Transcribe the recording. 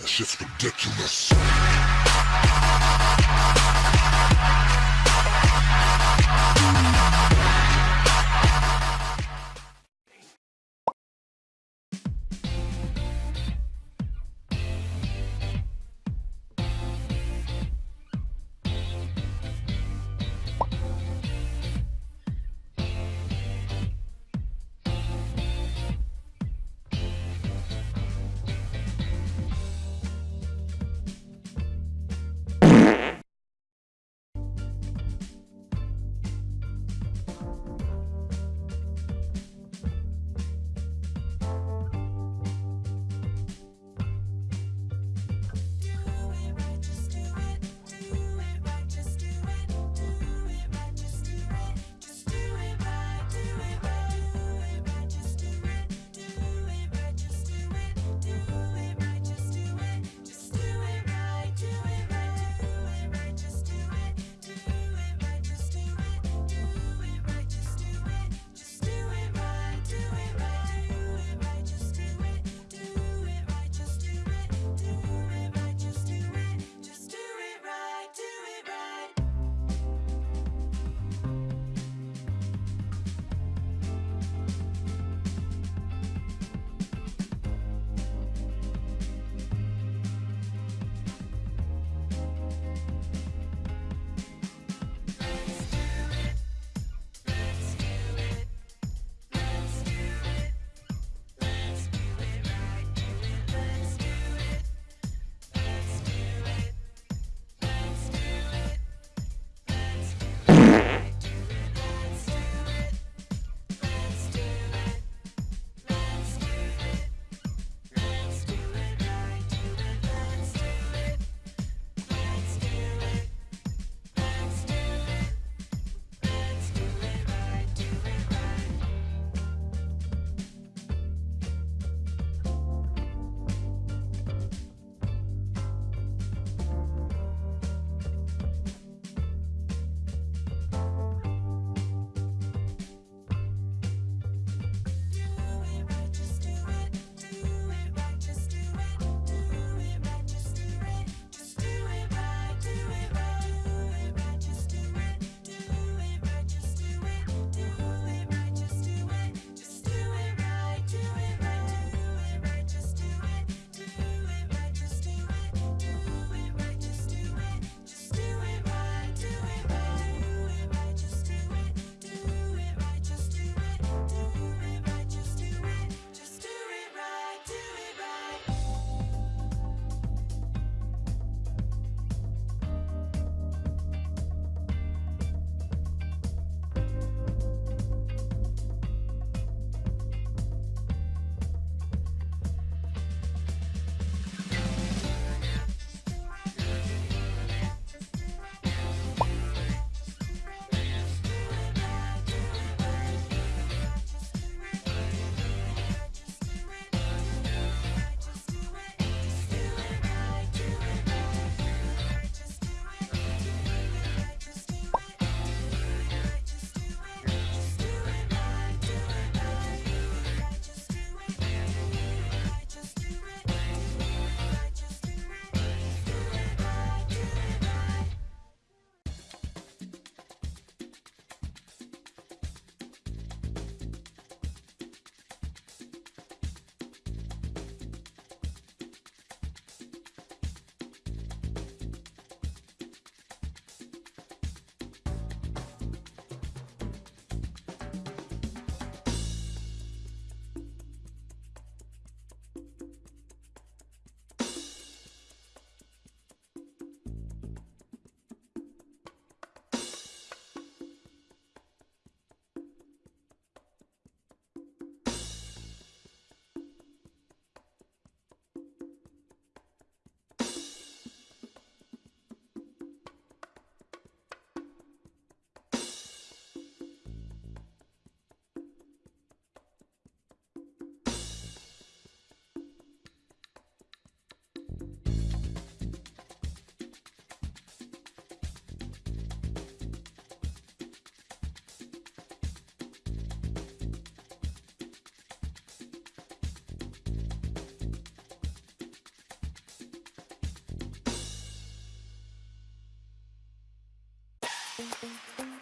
That shit's ridiculous. Thank you.